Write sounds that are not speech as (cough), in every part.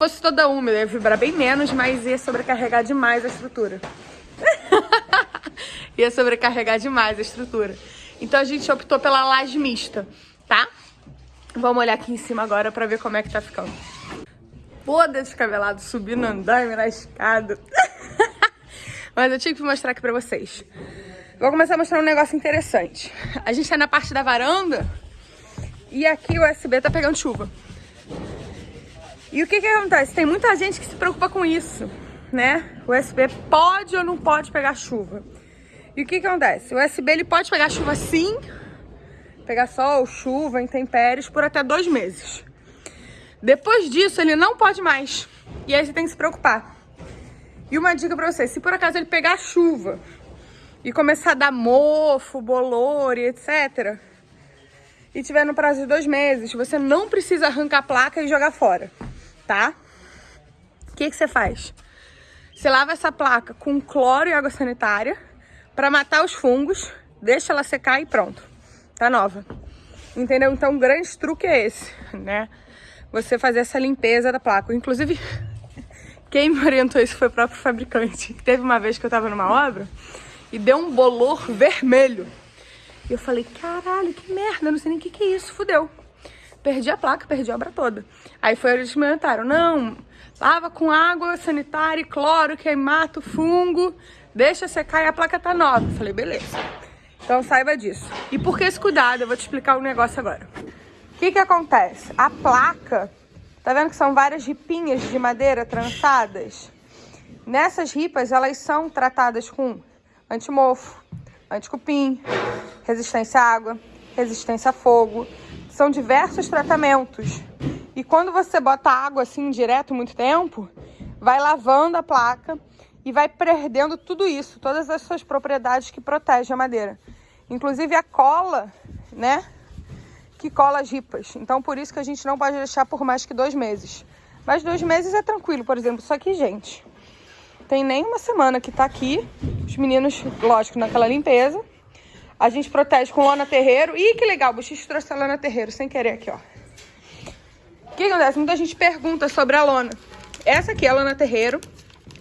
fosse toda úmida, ia vibrar bem menos, mas ia sobrecarregar demais a estrutura. (laughs) ia sobrecarregar demais a estrutura. Então a gente optou pela laje mista, tá? Vamos olhar aqui em cima agora pra ver como é que tá ficando. Pô, descabelado, subindo andaime na escada. (laughs) Mas eu tinha que mostrar aqui pra vocês. Vou começar a mostrar um negócio interessante. A gente tá na parte da varanda e aqui o USB tá pegando chuva. E o que que acontece? Tem muita gente que se preocupa com isso, né? O USB pode ou não pode pegar chuva. E o que que acontece? O USB ele pode pegar chuva sim, pegar sol, chuva, intempéries por até dois meses. Depois disso ele não pode mais. E aí você tem que se preocupar. E uma dica pra você, se por acaso ele pegar chuva e começar a dar mofo, bolor e etc. E tiver no prazo de dois meses, você não precisa arrancar a placa e jogar fora tá? O que, que você faz? Você lava essa placa com cloro e água sanitária para matar os fungos, deixa ela secar e pronto. Tá nova. Entendeu? Então o grande truque é esse, né? Você fazer essa limpeza da placa. Inclusive, (laughs) quem me orientou isso foi o próprio fabricante. Teve uma vez que eu tava numa obra e deu um bolor vermelho. E eu falei, caralho, que merda, não sei nem o que, que é isso, fudeu perdi a placa, perdi a obra toda. Aí foi eles me orientaram, não, lava com água sanitária e cloro que aí mata o fungo, deixa secar e a placa tá nova. Falei, beleza. Então saiba disso. E por que esse cuidado? Eu vou te explicar o um negócio agora. O que que acontece? A placa, tá vendo que são várias ripinhas de madeira trançadas? Nessas ripas, elas são tratadas com antimofo, anticupim, resistência à água, resistência a fogo, são diversos tratamentos. E quando você bota água assim direto muito tempo, vai lavando a placa e vai perdendo tudo isso, todas as suas propriedades que protegem a madeira. Inclusive a cola, né? Que cola as ripas. Então por isso que a gente não pode deixar por mais que dois meses. Mas dois meses é tranquilo, por exemplo. Só que, gente, tem nem uma semana que tá aqui. Os meninos, lógico, naquela limpeza. A gente protege com lona terreiro. Ih, que legal, o Buchicho trouxe a lona terreiro, sem querer aqui, ó. O que acontece? Muita gente pergunta sobre a lona. Essa aqui é a lona terreiro,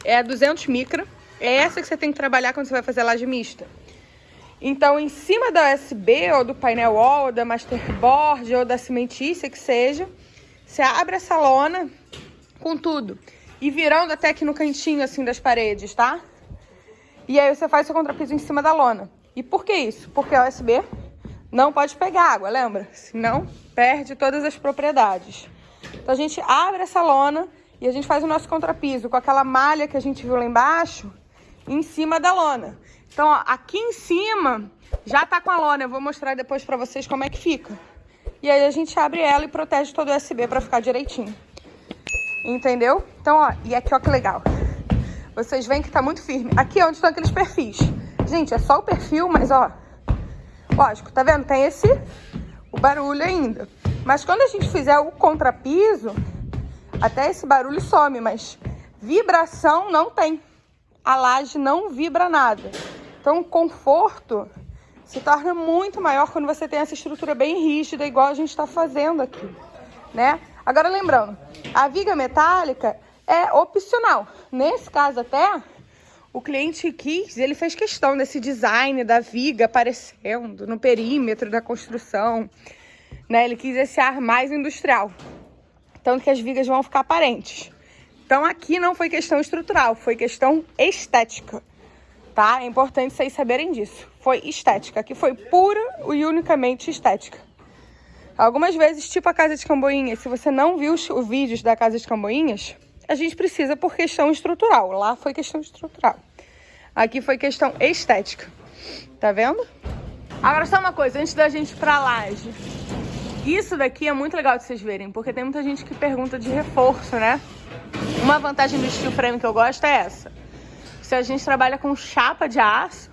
é a 200 micra. É essa que você tem que trabalhar quando você vai fazer laje mista. Então, em cima da USB, ou do painel wall, ou da masterboard, ou da cimentícia, que seja, você abre essa lona com tudo. E virando até aqui no cantinho, assim, das paredes, tá? E aí você faz seu contrapiso em cima da lona. E por que isso? Porque a USB não pode pegar água, lembra? Senão perde todas as propriedades. Então a gente abre essa lona e a gente faz o nosso contrapiso com aquela malha que a gente viu lá embaixo em cima da lona. Então, ó, aqui em cima já tá com a lona. Eu vou mostrar depois pra vocês como é que fica. E aí a gente abre ela e protege todo o USB pra ficar direitinho. Entendeu? Então, ó, e aqui, ó, que legal. Vocês veem que tá muito firme. Aqui é onde estão aqueles perfis. Gente, é só o perfil, mas ó, lógico, tá vendo? Tem esse, o barulho ainda. Mas quando a gente fizer o contrapiso, até esse barulho some, mas vibração não tem. A laje não vibra nada. Então o conforto se torna muito maior quando você tem essa estrutura bem rígida, igual a gente está fazendo aqui, né? Agora lembrando, a viga metálica é opcional. Nesse caso até, o cliente quis, ele fez questão desse design da viga aparecendo no perímetro da construção, né? Ele quis esse ar mais industrial, tanto que as vigas vão ficar aparentes. Então aqui não foi questão estrutural, foi questão estética, tá? É importante vocês saberem disso. Foi estética, aqui foi pura e unicamente estética. Algumas vezes, tipo a Casa de Camboinhas, se você não viu os vídeos da Casa de Camboinhas, a gente precisa por questão estrutural. Lá foi questão estrutural. Aqui foi questão estética. Tá vendo? Agora só uma coisa, antes da gente ir pra laje. Isso daqui é muito legal de vocês verem, porque tem muita gente que pergunta de reforço, né? Uma vantagem do steel frame que eu gosto é essa. Se a gente trabalha com chapa de aço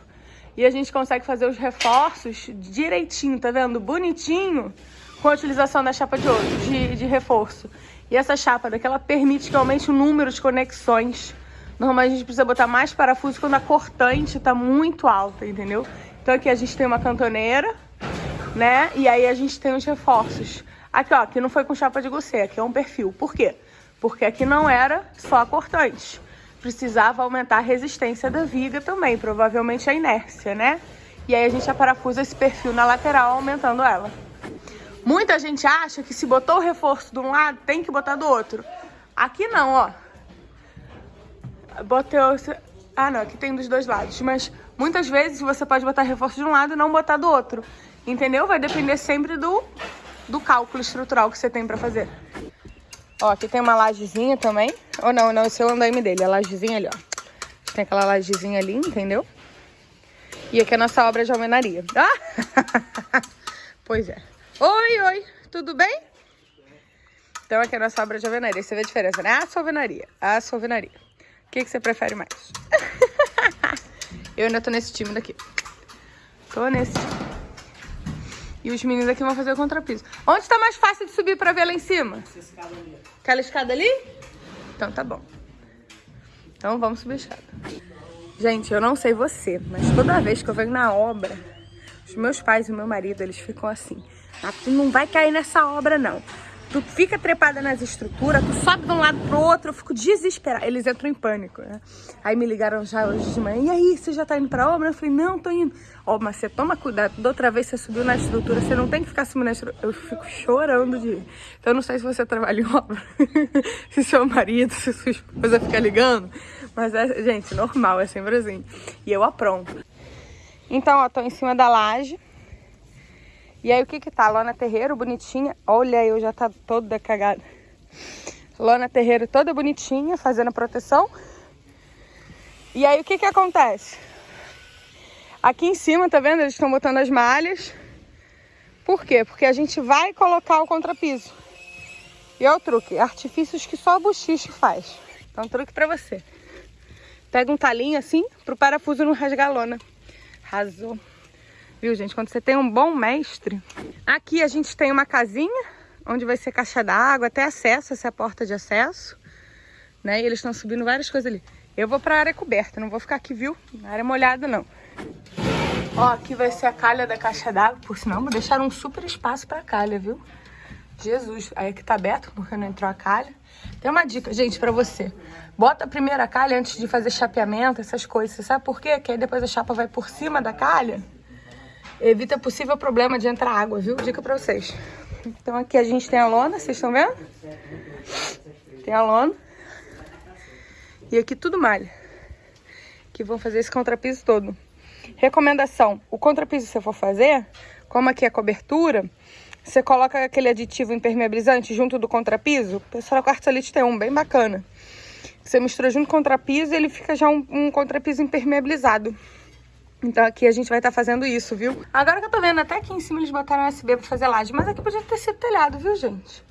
e a gente consegue fazer os reforços direitinho, tá vendo? Bonitinho, com a utilização da chapa de ouro, de, de reforço. E essa chapa daqui, ela permite que aumente o número de conexões Normalmente a gente precisa botar mais parafuso quando a cortante tá muito alta, entendeu? Então aqui a gente tem uma cantoneira, né? E aí a gente tem os reforços. Aqui, ó, aqui não foi com chapa de gossê, aqui é um perfil. Por quê? Porque aqui não era só cortante. Precisava aumentar a resistência da viga também, provavelmente a inércia, né? E aí a gente aparafusa esse perfil na lateral, aumentando ela. Muita gente acha que se botou o reforço de um lado, tem que botar do outro. Aqui não, ó. Botei... Ah, não, aqui tem dos dois lados. Mas muitas vezes você pode botar reforço de um lado e não botar do outro. Entendeu? Vai depender sempre do, do cálculo estrutural que você tem pra fazer. Ó, aqui tem uma lajezinha também. Ou não, não, esse é o andaime dele, a lajezinha ali, ó. Tem aquela lajezinha ali, entendeu? E aqui é a nossa obra de almenaria. Ah! (laughs) pois é. Oi, oi, tudo bem? Então aqui é a nossa obra de alvenaria. Você vê a diferença, né? A alvenaria, a alvenaria. O que, que você prefere mais? (laughs) Eu ainda tô nesse time daqui. Tô nesse time. E os meninos aqui vão fazer o contrapiso. Onde tá mais fácil de subir pra ver lá em cima? Essa escada ali. Aquela escada ali? Então tá bom. Então vamos subir a escada. Gente, eu não sei você, mas toda vez que eu venho na obra, os meus pais e o meu marido, eles ficam assim. Ah, tu não vai cair nessa obra, não. Tu fica trepada nas estruturas, tu sobe de um lado pro outro, eu fico desesperada. Eles entram em pânico, né? Aí me ligaram já hoje de manhã. E aí, você já tá indo pra obra? Eu falei, não, tô indo. Ó, oh, mas você toma cuidado. Da outra vez você subiu na estrutura, você não tem que ficar subindo na estrutura. Eu fico chorando de. Então eu não sei se você trabalha em obra, (laughs) se seu marido, se sua esposa fica ligando. Mas é, gente, normal, é sempre assim. E eu apronto. Então, ó, tô em cima da laje. E aí o que que tá? Lona Terreiro, bonitinha. Olha, eu já tá toda cagada. Lona Terreiro toda bonitinha, fazendo proteção. E aí o que que acontece? Aqui em cima, tá vendo? Eles estão botando as malhas. Por quê? Porque a gente vai colocar o contrapiso. E é o truque, artifícios que só a bochiche faz. Então, truque pra você. Pega um talinho assim, pro parafuso não rasgar a lona. Rasou. Viu, gente? Quando você tem um bom mestre. Aqui a gente tem uma casinha, onde vai ser caixa d'água, até acesso, essa é a porta de acesso. Né? E eles estão subindo várias coisas ali. Eu vou pra área coberta, não vou ficar aqui, viu? Na área molhada, não. Ó, aqui vai ser a calha da caixa d'água, por sinal, vou deixar um super espaço pra calha, viu? Jesus, aí aqui tá aberto porque não entrou a calha. Tem uma dica, gente, pra você. Bota a primeira calha antes de fazer chapeamento, essas coisas. Você sabe por quê? Que aí depois a chapa vai por cima da calha evita possível problema de entrar água, viu? Dica pra vocês. Então aqui a gente tem a lona, vocês estão vendo? Tem a lona. E aqui tudo malha. Que vão fazer esse contrapiso todo. Recomendação, o contrapiso que você for fazer, como aqui é cobertura, você coloca aquele aditivo impermeabilizante junto do contrapiso. O pessoal da Quartzolite tem um bem bacana. Você mistura junto com o contrapiso e ele fica já um, um contrapiso impermeabilizado. Então aqui a gente vai estar tá fazendo isso, viu? Agora que eu tô vendo, até aqui em cima eles botaram USB pra fazer laje. Mas aqui podia ter sido telhado, viu, gente?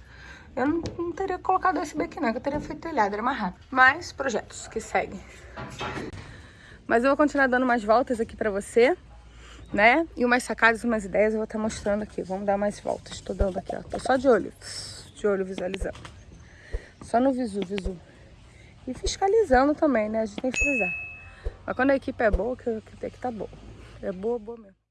Eu não, não teria colocado USB aqui não, que eu teria feito telhado, era mais rápido. Mas projetos que seguem. Mas eu vou continuar dando umas voltas aqui pra você, né? E umas sacadas, umas ideias eu vou estar tá mostrando aqui. Vamos dar mais voltas. Tô dando aqui, ó. Tô só de olho. De olho visualizando. Só no visu, visu. E fiscalizando também, né? A gente tem que frisar. Mas quando a equipe é boa, que, que tem que tá boa. É boa, boa mesmo.